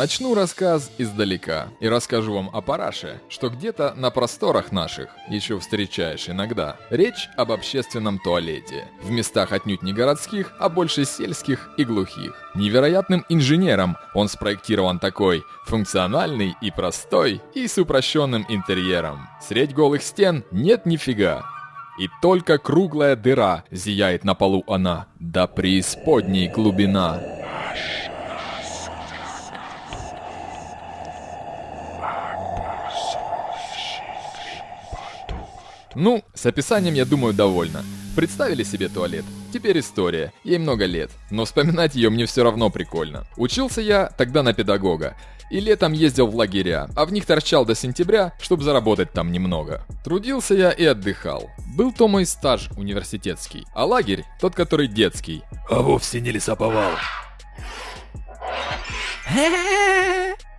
Начну рассказ издалека и расскажу вам о параше, что где-то на просторах наших еще встречаешь иногда. Речь об общественном туалете. В местах отнюдь не городских, а больше сельских и глухих. Невероятным инженером он спроектирован такой, функциональный и простой, и с упрощенным интерьером. Средь голых стен нет нифига. И только круглая дыра зияет на полу она, да преисподней глубина. Ну, с описанием, я думаю, довольно. Представили себе туалет? Теперь история. Ей много лет. Но вспоминать ее мне все равно прикольно. Учился я тогда на педагога. И летом ездил в лагеря, а в них торчал до сентября, чтобы заработать там немного. Трудился я и отдыхал. Был то мой стаж университетский, а лагерь тот, который детский. А вовсе не лесоповал.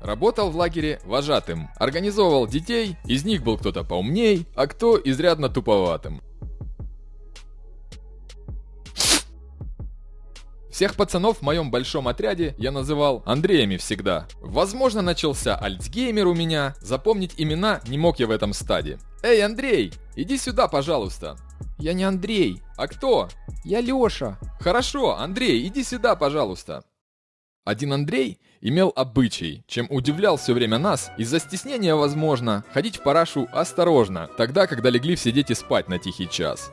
Работал в лагере вожатым, организовывал детей, из них был кто-то поумней, а кто изрядно туповатым. Всех пацанов в моем большом отряде я называл Андреями всегда. Возможно, начался альцгеймер у меня, запомнить имена не мог я в этом стаде. Эй, Андрей, иди сюда, пожалуйста. Я не Андрей. А кто? Я Лёша. Хорошо, Андрей, иди сюда, пожалуйста. Один Андрей имел обычай, чем удивлял все время нас, из-за стеснения, возможно, ходить в парашу осторожно, тогда, когда легли все дети спать на тихий час.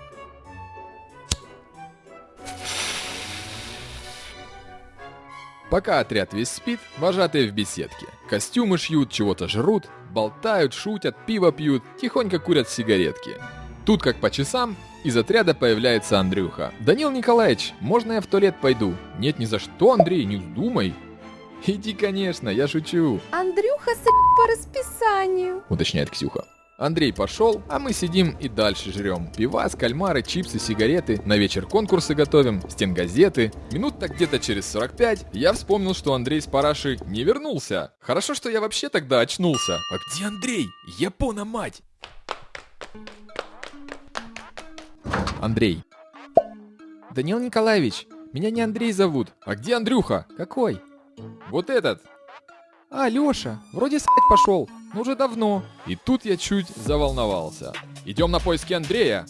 Пока отряд весь спит, вожатые в беседке. Костюмы шьют, чего-то жрут, болтают, шутят, пиво пьют, тихонько курят сигаретки. Тут как по часам из отряда появляется Андрюха. «Данил Николаевич, можно я в туалет пойду?» «Нет, ни за что, Андрей, не вздумай!» «Иди, конечно, я шучу!» Андрюха с по расписанию, уточняет Ксюха. Андрей пошел, а мы сидим и дальше жрем. Пивас, кальмары, чипсы, сигареты. На вечер конкурсы готовим, стенгазеты. Минут так где-то через 45 я вспомнил, что Андрей с параши не вернулся. Хорошо, что я вообще тогда очнулся. А где Андрей? Япона мать! Андрей. Данил Николаевич, меня не Андрей зовут. А где Андрюха? Какой? Вот этот. А, Лёша, вроде спать пошел, но уже давно. И тут я чуть заволновался. Идем на поиски Андрея,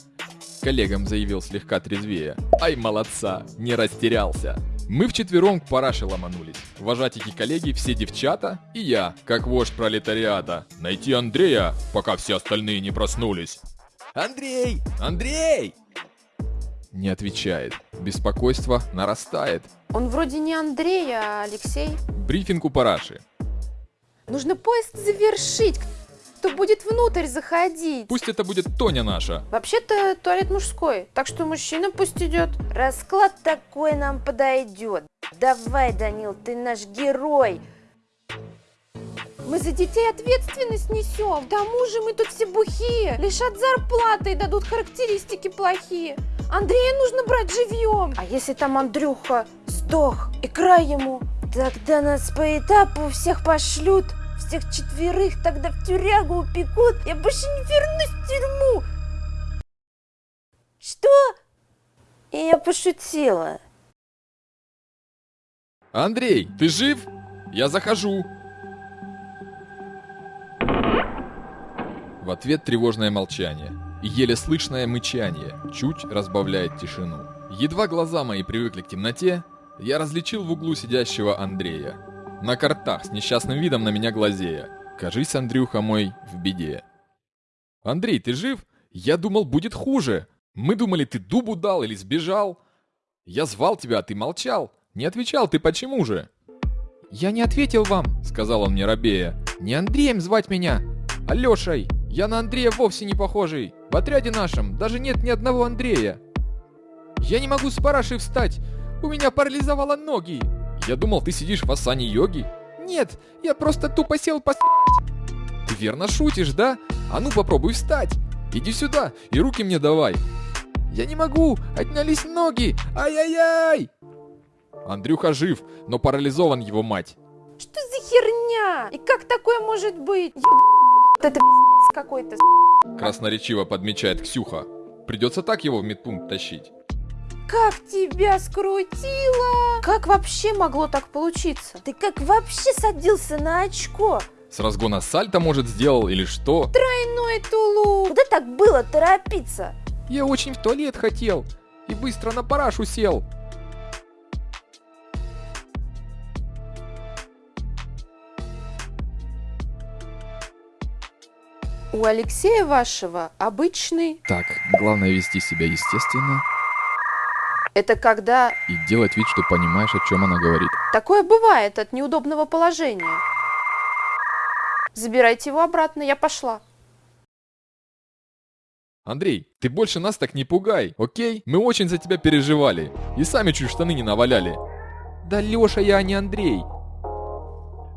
коллегам заявил слегка трезвее. Ай, молодца, не растерялся. Мы вчетвером к параше ломанулись. Вожатики коллеги, все девчата и я, как вождь пролетариата. Найти Андрея, пока все остальные не проснулись. Андрей! Андрей! Не отвечает. Беспокойство нарастает. Он вроде не Андрей, а Алексей. Брифинг у параши. Нужно поиск завершить. Кто будет внутрь заходить? Пусть это будет Тоня наша. Вообще-то туалет мужской, так что мужчина пусть идет. Расклад такой нам подойдет. Давай, Данил, ты наш герой. Мы за детей ответственность несем. К тому же мы тут все бухие. Лишат зарплаты и дадут характеристики плохие. Андрея нужно брать живьем. А если там Андрюха сдох и край ему? Тогда нас по этапу всех пошлют. Всех четверых тогда в тюрягу упекут. Я больше не вернусь в тюрьму. Что? Я пошутила. Андрей, ты жив? Я захожу. В ответ тревожное молчание и еле слышное мычание чуть разбавляет тишину. Едва глаза мои привыкли к темноте, я различил в углу сидящего Андрея. На картах с несчастным видом на меня глазея. Кажись, Андрюха мой в беде. Андрей, ты жив? Я думал, будет хуже. Мы думали, ты дубу дал или сбежал. Я звал тебя, а ты молчал. Не отвечал, ты почему же? Я не ответил вам, сказал он мне рабея. Не Андреем звать меня, а Лешей. Я на Андрея вовсе не похожий. В отряде нашем даже нет ни одного Андрея. Я не могу с парашей встать. У меня парализовало ноги. Я думал, ты сидишь в асане йоги. Нет, я просто тупо сел пос... Ты верно шутишь, да? А ну попробуй встать. Иди сюда и руки мне давай. Я не могу, отнялись ноги. Ай-яй-яй. Андрюха жив, но парализован его мать. Что за херня? И как такое может быть? Еб... Это пиздец какой-то. Красноречиво подмечает Ксюха. Придется так его в медпункт тащить. как тебя скрутило! Как вообще могло так получиться? Ты как вообще садился на очко? С разгона сальто, может, сделал или что? Тройной тулуп! Куда так было торопиться? Я очень в туалет хотел и быстро на парашу сел. У Алексея вашего обычный... Так, главное вести себя естественно Это когда и делать вид, что понимаешь, о чем она говорит. такое бывает от неудобного положения. Забирайте его обратно, я пошла. Андрей, ты больше нас так не пугай, окей? Мы очень за тебя переживали. И сами чуть штаны не наваляли. Да Леша я, а не Андрей.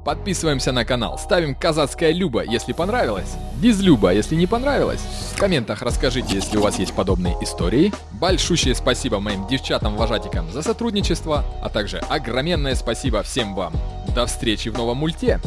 Подписываемся на канал, ставим казацкая Люба, если понравилось. Без Люба, если не понравилось. В комментах расскажите, если у вас есть подобные истории. Большущее спасибо моим девчатам-вожатикам за сотрудничество, а также огроменное спасибо всем вам. До встречи в новом мульте!